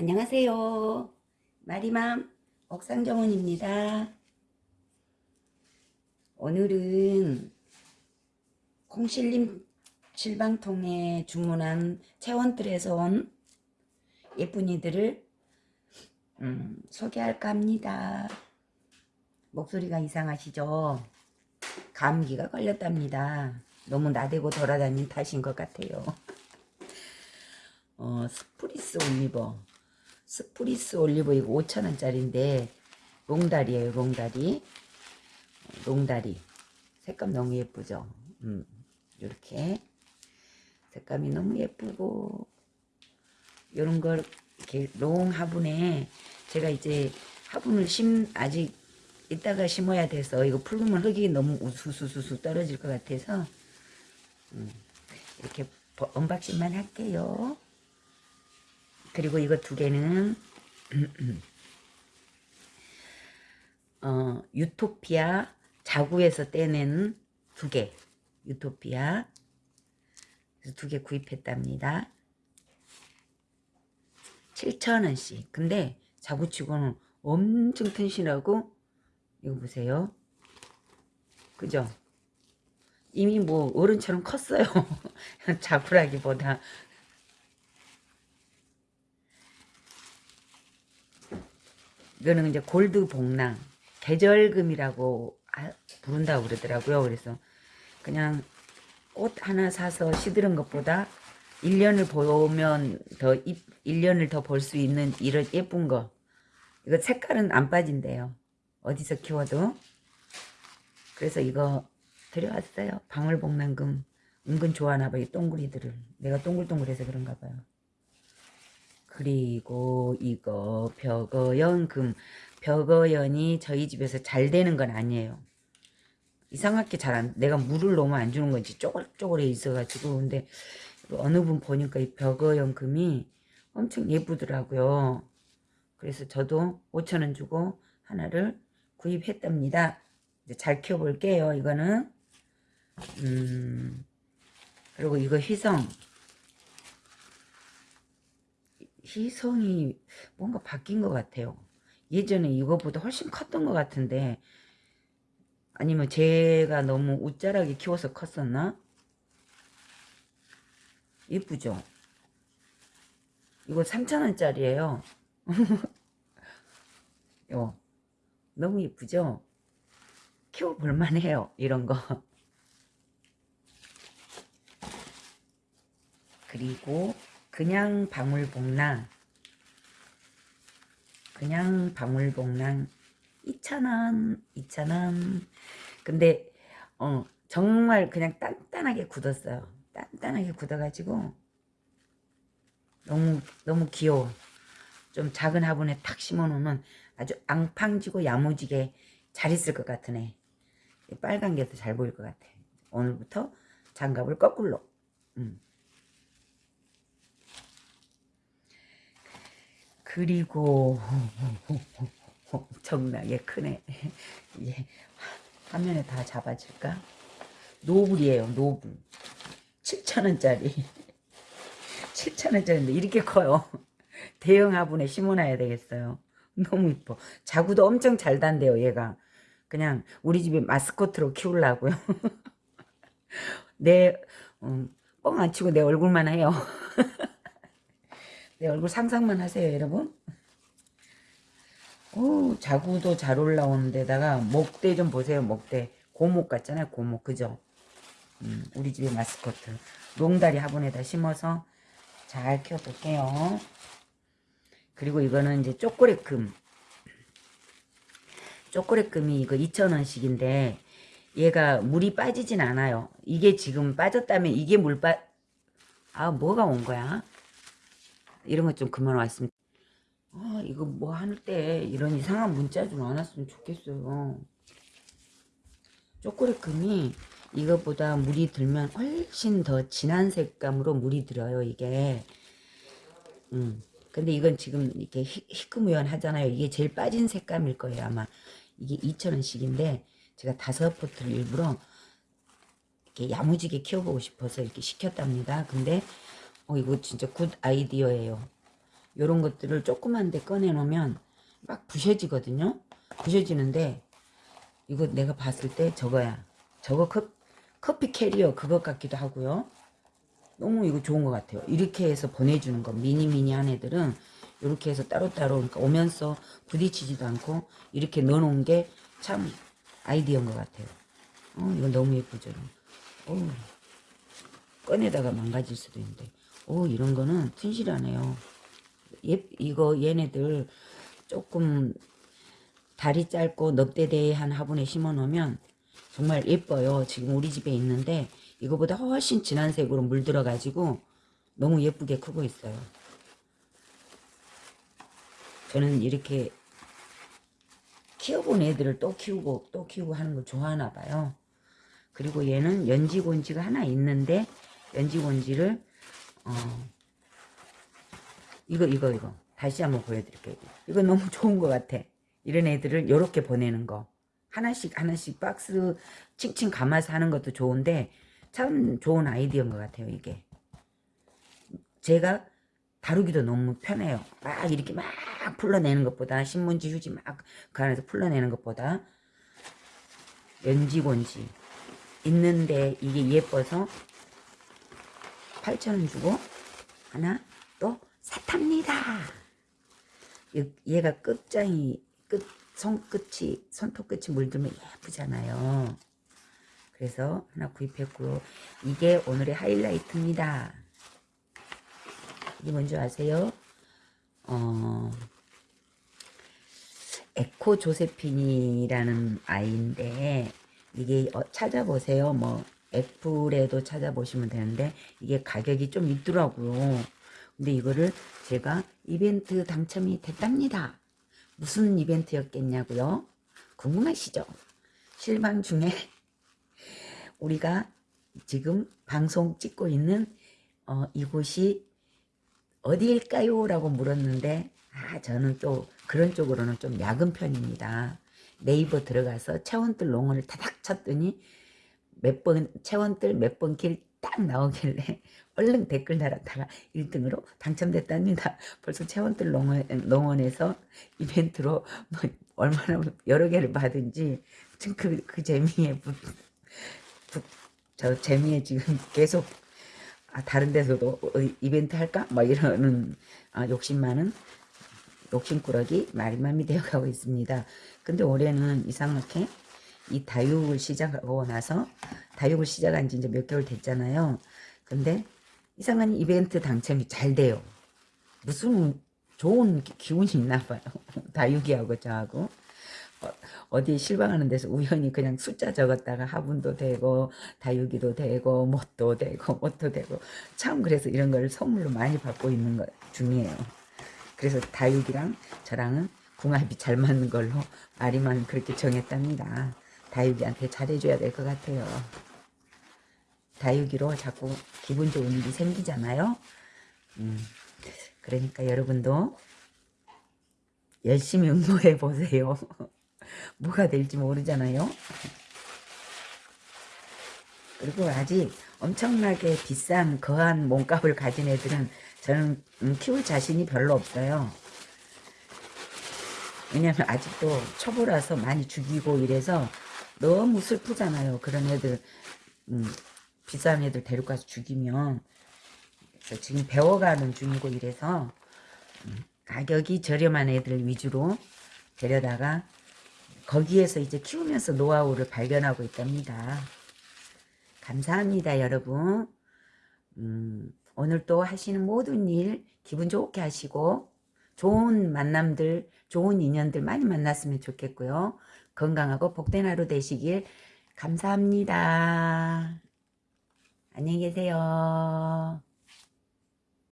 안녕하세요. 마리맘 옥상정원입니다. 오늘은 콩실림 실방통에 주문한 체원들에서 온 예쁜이들을 음, 소개할까 합니다. 목소리가 이상하시죠? 감기가 걸렸답니다. 너무 나대고 돌아다닌 탓인 것 같아요. 어, 스프리스 올리버 스프리스 올리브 이거 5천원짜리인데 롱다리에요 롱다리. 롱다리. 색감 너무 예쁘죠? 음, 이렇게. 색감이 너무 예쁘고. 이런 걸 이렇게 long 화분에 제가 이제 화분을 심 아직 이따가 심어야 돼서 이거 풀르면 흙이 너무 우수수수수 떨어질 것 같아서. 음, 이렇게 언박싱만 할게요 그리고 이거 두 개는 어, 유토피아 자구에서 떼낸 두 개. 유토피아. 두 개 구입했답니다. 7천원씩. 근데 자구치고는 엄청 튼실하고 이거 보세요. 그죠? 이미 뭐 어른처럼 컸어요. 자구라기보다 이거는 이제 골드 복랑 계절금이라고 부른다고 그러더라고요. 그래서 그냥 꽃 하나 사서 시드는 것보다 1년을 보면 더 1년을 더 볼 수 있는 이런 예쁜 거 이거 색깔은 안 빠진대요. 어디서 키워도 그래서 이거 들여왔어요. 방울복랑금 은근 좋아하나 봐요. 동그리들을 내가 동글동글해서 그런가 봐요. 그리고 이거 벽어연금 벽어연이 저희 집에서 잘 되는 건 아니에요. 이상하게 잘 안, 내가 물을 너무 안 주는 건지 쪼글쪼글해 있어가지고 근데 어느 분 보니까 이 벽어연금이 엄청 예쁘더라고요. 그래서 저도 5천원 주고 하나를 구입했답니다. 이제 잘 키워볼게요. 이거는 음 그리고 이거 휘성 희성이 뭔가 바뀐 것 같아요. 예전에 이거보다 훨씬 컸던 것 같은데 아니면 제가 너무 웃자하게 키워서 컸었나? 예쁘죠? 이거 3,000원짜리예요. 요 너무 예쁘죠? 키워볼만 해요. 이런 거. 그리고 그냥 방울복랑 그냥 방울복랑 2,000원 2,000원. 근데 어 정말 그냥 단단하게 굳었어요. 단단하게 굳어가지고 너무 너무 귀여워. 좀 작은 화분에 탁 심어놓으면 아주 앙팡지고 야무지게 잘 있을 것 같으네 빨간 게 더 잘 보일 것 같아. 오늘부터 장갑을 거꾸로. 음. 그리고 엄청나게 크네. 예. 화면에 다 잡아질까? 노블이에요. 노블. 7천원짜리. 7천원짜리인데 이렇게 커요. 대형 화분에 심어놔야 되겠어요. 너무 이뻐. 자구도 엄청 잘 단대요. 얘가. 그냥 우리 집에 마스코트로 키우려고요. 내 음, 뻥안 치고 내 얼굴만 해요. 내 얼굴 상상만 하세요 여러분. 오 자구도 잘 올라오는 데다가 목대 좀 보세요 목대. 고목 같잖아요 고목. 그죠? 음, 우리 집의 마스코트. 롱다리 화분에다 심어서 잘 키워볼게요. 그리고 이거는 이제 초콜릿금. 초콜릿금이 이거 2,000원씩인데 얘가 물이 빠지진 않아요. 이게 지금 빠졌다면 이게 물 빠... 아 뭐가 온 거야 이런 것좀 그만 왔으면 아 이거 뭐할때 이런 이상한 문자 좀 안 왔으면 좋겠어요. 초콜릿 금이 이것보다 물이 들면 훨씬 더 진한 색감으로 물이 들어요 이게. 음 근데 이건 지금 이렇게 희끄무연 하잖아요. 이게 제일 빠진 색감일 거예요 아마. 이게 2,000원씩인데 제가 다섯 포트를 일부러 이렇게 야무지게 키워보고 싶어서 이렇게 시켰답니다. 근데 어 이거 진짜 good 아이디어예요. 요런 것들을 조그만 데 꺼내 놓으면 막 부셔지거든요. 부셔지는데 이거 내가 봤을 때 저거야. 저거 컵, 커피 캐리어 그것 같기도 하고요. 너무 이거 좋은 것 같아요. 이렇게 해서 보내주는 거 미니 미니한 애들은 이렇게 해서 따로따로 그러니까 오면서 부딪히지도 않고 이렇게 넣어놓은 게 참 아이디어인 것 같아요. 어, 이거 너무 예쁘죠. 어, 꺼내다가 망가질 수도 있는데 오 이런 거는 튼실하네요. 예, 이거 얘네들 조금 다리 짧고 넙대대한 화분에 심어 놓으면 정말 예뻐요. 지금 우리 집에 있는데 이거보다 훨씬 진한 색으로 물들어 가지고 너무 예쁘게 크고 있어요. 저는 이렇게 키워본 애들을 또 키우고 또 키우고 하는 걸 좋아하나 봐요. 그리고 얘는 연지곤지가 하나 있는데 연지곤지를 어 이거 이거 이거 다시 한번 보여드릴게요. 이거 너무 좋은 것 같아. 이런 애들을 이렇게 보내는 거 하나씩 하나씩 박스 칭칭 감아서 하는 것도 좋은데 참 좋은 아이디어인 것 같아요. 이게 제가 다루기도 너무 편해요. 막 이렇게 막 풀러내는 것보다 신문지 휴지 막 그 안에서 풀러내는 것보다 연지곤지 있는데 이게 예뻐서 8,000원 주고 하나 또. 얘- 얘가 끝장이 끝 손끝이 손톱 끝이 물들면 예쁘잖아요. 그래서 하나 구입했고요. 이게 오늘의 하이라이트입니다. 이게 뭔지 아세요? 어, 에코 조세핀이라는 아이인데 이게 어, 찾아보세요. 뭐 애플에도 찾아보시면 되는데 이게 가격이 좀 있더라고요. 근데 이거를 제가 이벤트 당첨이 됐답니다. 무슨 이벤트였겠냐고요? 궁금하시죠? 실방 중에 우리가 지금 방송 찍고 있는 어, 이곳이 어디일까요? 라고 물었는데 아 저는 또 그런 쪽으로는 좀 약은 편입니다. 네이버 들어가서 체원들 농어를 타닥 쳤더니 몇번 체원들 몇 번 길 딱 나오길래 얼른 댓글 달았다가 1등으로 당첨됐답니다. 벌써 체원들 농원, 농원에서 이벤트로 뭐 얼마나 여러 개를 받은지 그, 그 재미에 부, 부, 저 재미에 지금 계속 아, 다른 데서도 어, 이벤트 할까? 막 이러는 아, 욕심 많은 욕심꾸러기 말맘이 되어가고 있습니다. 근데 올해는 이상하게 이 다육을 시작하고 나서 다육을 시작한 지 이제 몇 개월 됐잖아요. 근데 이상한 이벤트 당첨이 잘 돼요. 무슨 좋은 기- 기운이 있나 봐요. 다육이하고 저하고. 어, 어디 실망하는 데서 우연히 그냥 숫자 적었다가 화분도 되고 다육이도 되고 못도 되고 못도 되고 참 그래서 이런 걸 선물로 많이 받고 있는 것 중이에요. 그래서 다육이랑 저랑은 궁합이 잘 맞는 걸로 마리만 그렇게 정했답니다. 다육이한테 잘해줘야 될 것 같아요. 다육이로 자꾸 기분 좋은 일이 생기잖아요. 음, 그러니까 여러분도 열심히 응모해 보세요. 뭐가 될지 모르잖아요. 그리고 아직 엄청나게 비싼 거한 몸값을 가진 애들은 저는 음, 키울 자신이 별로 없어요. 왜냐면 아직도 초보라서 많이 죽이고 이래서 너무 슬프잖아요. 그런 애들 음, 비싼 애들 데리고 가서 죽이면 그래서 지금 배워가는 중이고 이래서 음, 가격이 저렴한 애들 위주로 데려다가 거기에서 이제 키우면서 노하우를 발견하고 있답니다. 감사합니다, 여러분. 음, 오늘 또 하시는 모든 일 기분 좋게 하시고 좋은 만남들, 좋은 인연들 많이 만났으면 좋겠고요. 건강하고 복된 하루 되시길 감사합니다. 안녕히 계세요.